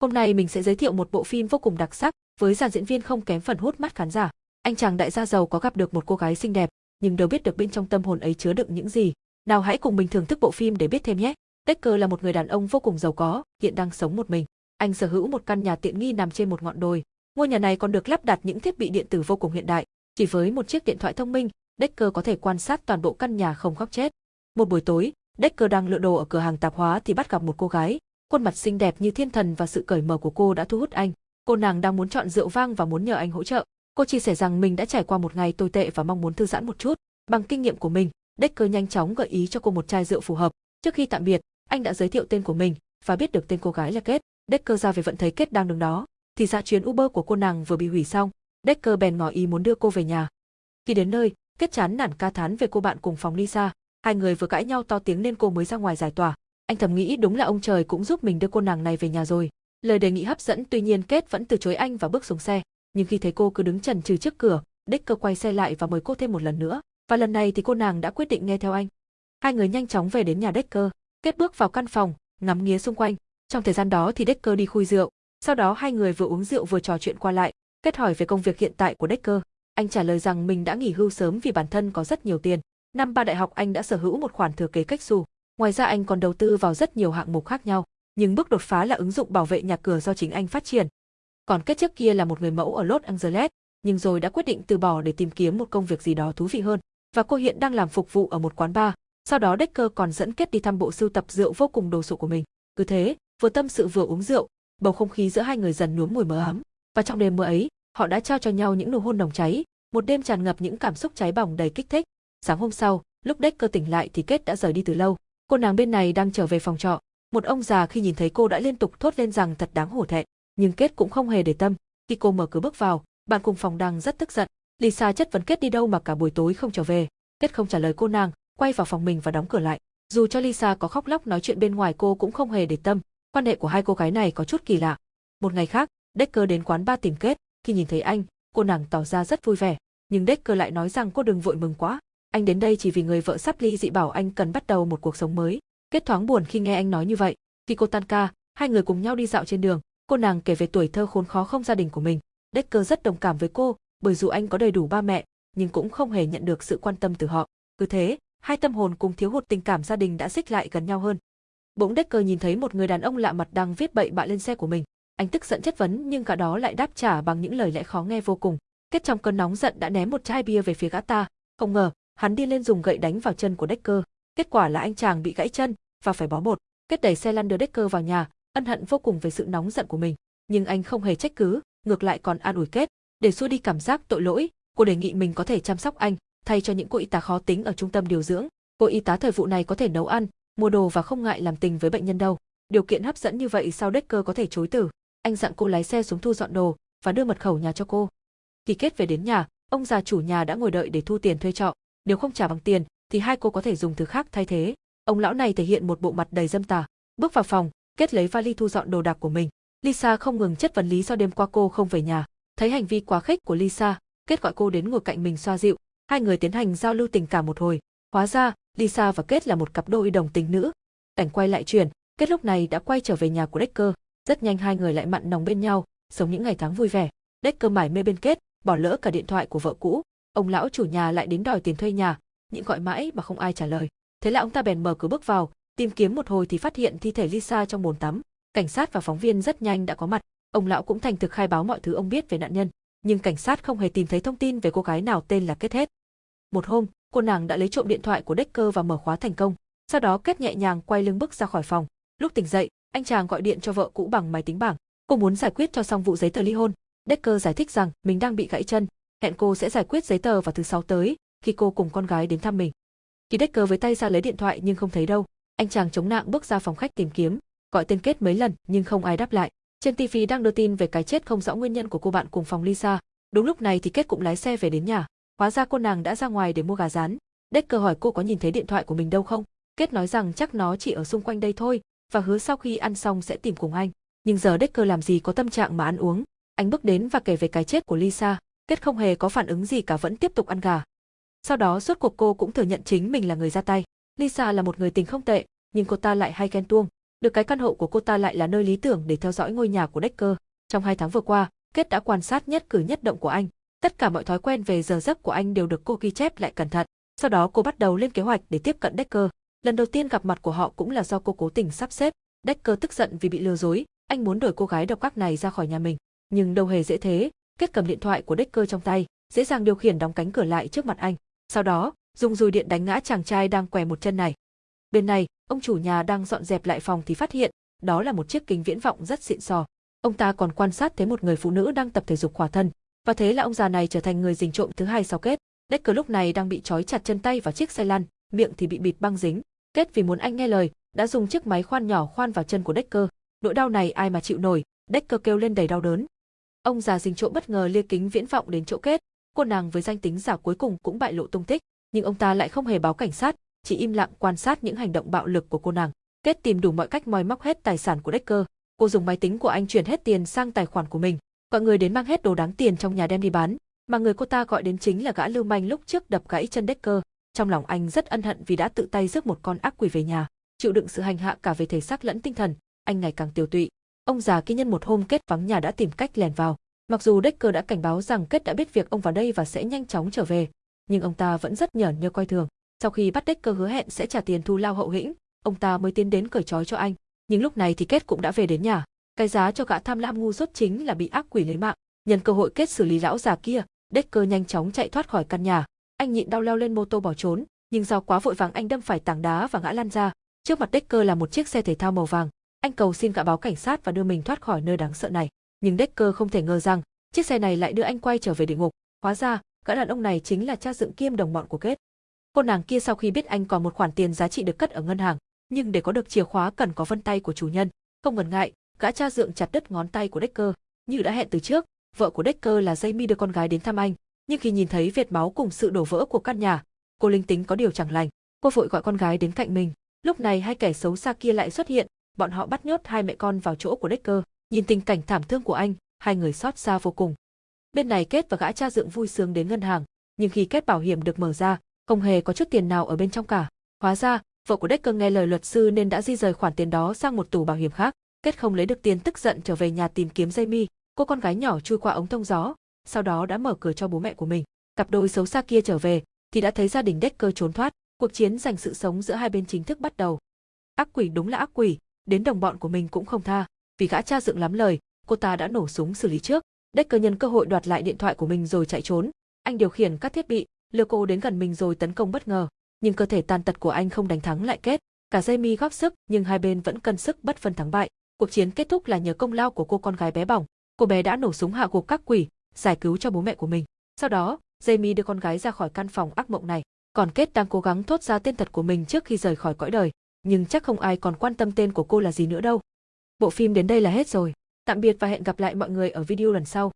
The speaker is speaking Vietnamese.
Hôm nay mình sẽ giới thiệu một bộ phim vô cùng đặc sắc, với dàn diễn viên không kém phần hút mắt khán giả. Anh chàng đại gia giàu có gặp được một cô gái xinh đẹp, nhưng đâu biết được bên trong tâm hồn ấy chứa đựng những gì. Nào hãy cùng mình thưởng thức bộ phim để biết thêm nhé. Decker là một người đàn ông vô cùng giàu có, hiện đang sống một mình. Anh sở hữu một căn nhà tiện nghi nằm trên một ngọn đồi. Ngôi nhà này còn được lắp đặt những thiết bị điện tử vô cùng hiện đại. Chỉ với một chiếc điện thoại thông minh, Decker có thể quan sát toàn bộ căn nhà không góc chết. Một buổi tối, Decker đang lựa đồ ở cửa hàng tạp hóa thì bắt gặp một cô gái, khuôn mặt xinh đẹp như thiên thần và sự cởi mở của cô đã thu hút anh. Cô nàng đang muốn chọn rượu vang và muốn nhờ anh hỗ trợ. Cô chia sẻ rằng mình đã trải qua một ngày tồi tệ và mong muốn thư giãn một chút. Bằng kinh nghiệm của mình, Decker nhanh chóng gợi ý cho cô một chai rượu phù hợp. Trước khi tạm biệt, anh đã giới thiệu tên của mình và biết được tên cô gái là Kết. Decker ra về vận thấy Kết đang đứng đó, thì ra chuyến Uber của cô nàng vừa bị hủy xong. Decker bèn ngỏ ý muốn đưa cô về nhà. Khi đến nơi, Kết chán nản ca thán về cô bạn cùng phòng Lisa. Hai người vừa cãi nhau to tiếng nên cô mới ra ngoài giải tỏa. Anh thầm nghĩ đúng là ông trời cũng giúp mình đưa cô nàng này về nhà rồi. Lời đề nghị hấp dẫn tuy nhiên Kết vẫn từ chối anh và bước xuống xe. Nhưng khi thấy cô cứ đứng chần chừ trước cửa, Decker quay xe lại và mời cô thêm một lần nữa. Và lần này thì cô nàng đã quyết định nghe theo anh. Hai người nhanh chóng về đến nhà Decker. Kết bước vào căn phòng, ngắm nghía xung quanh. Trong thời gian đó thì Decker đi khui rượu. Sau đó hai người vừa uống rượu vừa trò chuyện qua lại. Kết hỏi về công việc hiện tại của Decker. Anh trả lời rằng mình đã nghỉ hưu sớm vì bản thân có rất nhiều tiền. Năm ba đại học anh đã sở hữu một khoản thừa kế cách xù. Ngoài ra anh còn đầu tư vào rất nhiều hạng mục khác nhau, nhưng bước đột phá là ứng dụng bảo vệ nhà cửa do chính anh phát triển. Còn kết trước kia là một người mẫu ở Los Angeles, nhưng rồi đã quyết định từ bỏ để tìm kiếm một công việc gì đó thú vị hơn. Và cô hiện đang làm phục vụ ở một quán bar. Sau đó Decker còn dẫn Kết đi thăm bộ sưu tập rượu vô cùng đồ sộ của mình. Cứ thế, vừa tâm sự vừa uống rượu, bầu không khí giữa hai người dần nhuốm mùi mờ ấm. Và trong đêm mưa ấy, họ đã trao cho nhau những nụ hôn nồng cháy, một đêm tràn ngập những cảm xúc cháy bỏng đầy kích thích. Sáng hôm sau, lúc Decker tỉnh lại thì Kết đã rời đi từ lâu. Cô nàng bên này đang trở về phòng trọ. Một ông già khi nhìn thấy cô đã liên tục thốt lên rằng thật đáng hổ thẹn, nhưng Kết cũng không hề để tâm. Khi cô mở cửa bước vào, bạn cùng phòng đang rất tức giận. Lisa chất vấn Kết đi đâu mà cả buổi tối không trở về. Kết không trả lời cô nàng, quay vào phòng mình và đóng cửa lại. Dù cho Lisa có khóc lóc nói chuyện bên ngoài cô cũng không hề để tâm. Quan hệ của hai cô gái này có chút kỳ lạ. Một ngày khác, Decker đến quán ba tìm Kết. Khi nhìn thấy anh, cô nàng tỏ ra rất vui vẻ. Nhưng Decker lại nói rằng cô đừng vội mừng quá, anh đến đây chỉ vì người vợ sắp ly dị bảo anh cần bắt đầu một cuộc sống mới. Kết thoáng buồn khi nghe anh nói như vậy. Khi cô tan ca, hai người cùng nhau đi dạo trên đường, cô nàng kể về tuổi thơ khốn khó không gia đình của mình. Decker rất đồng cảm với cô, bởi dù anh có đầy đủ ba mẹ, nhưng cũng không hề nhận được sự quan tâm từ họ. Cứ thế, hai tâm hồn cùng thiếu hụt tình cảm gia đình đã xích lại gần nhau hơn. Bỗng Decker nhìn thấy một người đàn ông lạ mặt đang viết bậy bạ lên xe của mình. Anh tức giận chất vấn nhưng cả đó lại đáp trả bằng những lời lẽ khó nghe vô cùng. Kết trong cơn nóng giận đã ném một chai bia về phía gã ta. Không ngờ, hắn đi lên dùng gậy đánh vào chân của Decker. Kết quả là anh chàng bị gãy chân và phải bó bột. Kết đẩy xe lăn đưa Decker vào nhà, ân hận vô cùng về sự nóng giận của mình. Nhưng anh không hề trách cứ, ngược lại còn an ủi Kết, để xua đi cảm giác tội lỗi, cô đề nghị mình có thể chăm sóc anh, thay cho những cô y tá khó tính ở trung tâm điều dưỡng. Cô y tá thời vụ này có thể nấu ăn, mua đồ và không ngại làm tình với bệnh nhân đâu. Điều kiện hấp dẫn như vậy sao Decker có thể chối từ? Anh dặn cô lái xe xuống thu dọn đồ và đưa mật khẩu nhà cho cô. Khi Kết về đến nhà, ông già chủ nhà đã ngồi đợi để thu tiền thuê trọ nếu không trả bằng tiền thì hai cô có thể dùng thứ khác thay thế. Ông lão này thể hiện một bộ mặt đầy dâm tà. Bước vào phòng, Kết lấy vali thu dọn đồ đạc của mình. Lisa không ngừng chất vấn lý do đêm qua cô không về nhà. Thấy hành vi quá khích của Lisa, Kết gọi cô đến ngồi cạnh mình xoa dịu. Hai người tiến hành giao lưu tình cảm một hồi. Hóa ra, Lisa và Kết là một cặp đôi đồng tình nữ. Cảnh quay lại chuyển, Kết lúc này đã quay trở về nhà của Decker. Rất nhanh hai người lại mặn nồng bên nhau, sống những ngày tháng vui vẻ. Decker mải mê bên Kết, bỏ lỡ cả điện thoại của vợ cũ, ông lão chủ nhà lại đến đòi tiền thuê nhà, nhịn gọi mãi mà không ai trả lời. Thế là ông ta bèn mở cửa bước vào, tìm kiếm một hồi thì phát hiện thi thể Lisa trong bồn tắm. Cảnh sát và phóng viên rất nhanh đã có mặt, ông lão cũng thành thực khai báo mọi thứ ông biết về nạn nhân, nhưng cảnh sát không hề tìm thấy thông tin về cô gái nào tên là Kết hết. Một hôm, cô nàng đã lấy trộm điện thoại của Decker và mở khóa thành công, sau đó Kết nhẹ nhàng quay lưng bước ra khỏi phòng. Lúc tỉnh dậy, anh chàng gọi điện cho vợ cũ bằng máy tính bảng, cô muốn giải quyết cho xong vụ giấy tờ ly hôn. Decker giải thích rằng mình đang bị gãy chân, hẹn cô sẽ giải quyết giấy tờ vào thứ sáu tới, khi cô cùng con gái đến thăm mình. Khi Decker với tay ra lấy điện thoại nhưng không thấy đâu, anh chàng chống nạng bước ra phòng khách tìm kiếm, gọi tên Kết mấy lần nhưng không ai đáp lại. Trên TV đang đưa tin về cái chết không rõ nguyên nhân của cô bạn cùng phòng Lisa. Đúng lúc này thì Kết cũng lái xe về đến nhà. Hóa ra cô nàng đã ra ngoài để mua gà rán. Decker hỏi cô có nhìn thấy điện thoại của mình đâu không? Kết nói rằng chắc nó chỉ ở xung quanh đây thôi và hứa sau khi ăn xong sẽ tìm cùng anh. Nhưng giờ Decker làm gì có tâm trạng mà ăn uống. Anh bước đến và kể về cái chết của Lisa. Kết không hề có phản ứng gì cả vẫn tiếp tục ăn gà. Sau đó suốt cuộc cô cũng thừa nhận chính mình là người ra tay. Lisa là một người tình không tệ, nhưng cô ta lại hay ghen tuông. Được cái căn hộ của cô ta lại là nơi lý tưởng để theo dõi ngôi nhà của Decker. Trong hai tháng vừa qua, Kết đã quan sát nhất cử nhất động của anh. Tất cả mọi thói quen về giờ giấc của anh đều được cô ghi chép lại cẩn thận. Sau đó cô bắt đầu lên kế hoạch để tiếp cận Decker. Lần đầu tiên gặp mặt của họ cũng là do cô cố tình sắp xếp. Decker tức giận vì bị lừa dối, anh muốn đuổi cô gái độc ác này ra khỏi nhà mình. Nhưng đâu hề dễ thế, Kết cầm điện thoại của Decker trong tay, dễ dàng điều khiển đóng cánh cửa lại trước mặt anh. Sau đó, dùng dùi điện đánh ngã chàng trai đang què một chân này. Bên này, ông chủ nhà đang dọn dẹp lại phòng thì phát hiện, đó là một chiếc kính viễn vọng rất xịn sò. Ông ta còn quan sát thấy một người phụ nữ đang tập thể dục khỏa thân, và thế là ông già này trở thành người rình trộm thứ hai sau kết. Decker lúc này đang bị trói chặt chân tay vào chiếc xe lăn, miệng thì bị bịt băng dính. Kết vì muốn anh nghe lời, đã dùng chiếc máy khoan nhỏ khoan vào chân của Decker. Nỗi đau này ai mà chịu nổi, Decker kêu lên đầy đau đớn. Ông già dình trộm bất ngờ lia kính viễn vọng đến chỗ Kết, cô nàng với danh tính giả cuối cùng cũng bại lộ tung tích, nhưng ông ta lại không hề báo cảnh sát, chỉ im lặng quan sát những hành động bạo lực của cô nàng. Kết tìm đủ mọi cách moi móc hết tài sản của Decker, cô dùng máy tính của anh chuyển hết tiền sang tài khoản của mình, gọi người đến mang hết đồ đáng tiền trong nhà đem đi bán, mà người cô ta gọi đến chính là gã lưu manh lúc trước đập gãy chân Decker. Trong lòng anh rất ân hận vì đã tự tay rước một con ác quỷ về nhà, chịu đựng sự hành hạ cả về thể xác lẫn tinh thần, anh ngày càng tiêu tụy. Ông già kia nhân một hôm kết vắng nhà đã tìm cách lèn vào. Mặc dù Decker đã cảnh báo rằng kết đã biết việc ông vào đây và sẽ nhanh chóng trở về, nhưng ông ta vẫn rất nhởn nhơ coi thường. Sau khi bắt Decker hứa hẹn sẽ trả tiền thu lao hậu hĩnh, ông ta mới tiến đến cởi trói cho anh. Nhưng lúc này thì Kết cũng đã về đến nhà. Cái giá cho gã tham lam ngu dốt chính là bị ác quỷ lấy mạng. Nhân cơ hội Kết xử lý lão già kia, Decker nhanh chóng chạy thoát khỏi căn nhà. Anh nhịn đau leo lên mô tô bỏ trốn, nhưng do quá vội vàng anh đâm phải tảng đá và ngã lăn ra. Trước mặt Decker là một chiếc xe thể thao màu vàng. Anh cầu xin gã báo cảnh sát và đưa mình thoát khỏi nơi đáng sợ này. Nhưng Decker không thể ngờ rằng chiếc xe này lại đưa anh quay trở về địa ngục. Hóa ra, gã đàn ông này chính là cha dựng kiêm đồng bọn của Kết. Cô nàng kia sau khi biết anh còn một khoản tiền giá trị được cất ở ngân hàng, nhưng để có được chìa khóa cần có vân tay của chủ nhân. Không ngần ngại, gã cha dượng chặt đứt ngón tay của Decker. Như đã hẹn từ trước, vợ của Decker là Jamie đưa con gái đến thăm anh, nhưng khi nhìn thấy vệt máu cùng sự đổ vỡ của căn nhà, cô linh tính có điều chẳng lành, cô vội gọi con gái đến cạnh mình. Lúc này hai kẻ xấu xa kia lại xuất hiện, bọn họ bắt nhốt hai mẹ con vào chỗ của Decker. Nhìn tình cảnh thảm thương của anh, hai người xót xa vô cùng. Bên này Kết và gã cha dượng vui sướng đến ngân hàng, nhưng khi kết bảo hiểm được mở ra, không hề có chút tiền nào ở bên trong cả. Hóa ra, vợ của Decker nghe lời luật sư nên đã di rời khoản tiền đó sang một tủ bảo hiểm khác. Kết không lấy được tiền tức giận trở về nhà tìm kiếm Jamie, cô con gái nhỏ chui qua ống thông gió, sau đó đã mở cửa cho bố mẹ của mình. Cặp đôi xấu xa kia trở về, thì đã thấy gia đình Decker trốn thoát, cuộc chiến giành sự sống giữa hai bên chính thức bắt đầu. Ác quỷ đúng là ác quỷ, đến đồng bọn của mình cũng không tha, vì gã cha dựng lắm lời, cô ta đã nổ súng xử lý trước. Decker nhân cơ hội đoạt lại điện thoại của mình rồi chạy trốn. Anh điều khiển các thiết bị, lừa cô đến gần mình rồi tấn công bất ngờ, nhưng cơ thể tàn tật của anh không đánh thắng lại kết. Cả Jamie góp sức nhưng hai bên vẫn cân sức bất phân thắng bại. Cuộc chiến kết thúc là nhờ công lao của cô con gái bé bỏng. Cô bé đã nổ súng hạ gục các quỷ, giải cứu cho bố mẹ của mình. Sau đó, Jamie đưa con gái ra khỏi căn phòng ác mộng này. Còn Kết đang cố gắng thốt ra tên thật của mình trước khi rời khỏi cõi đời. Nhưng chắc không ai còn quan tâm tên của cô là gì nữa đâu. Bộ phim đến đây là hết rồi. Tạm biệt và hẹn gặp lại mọi người ở video lần sau.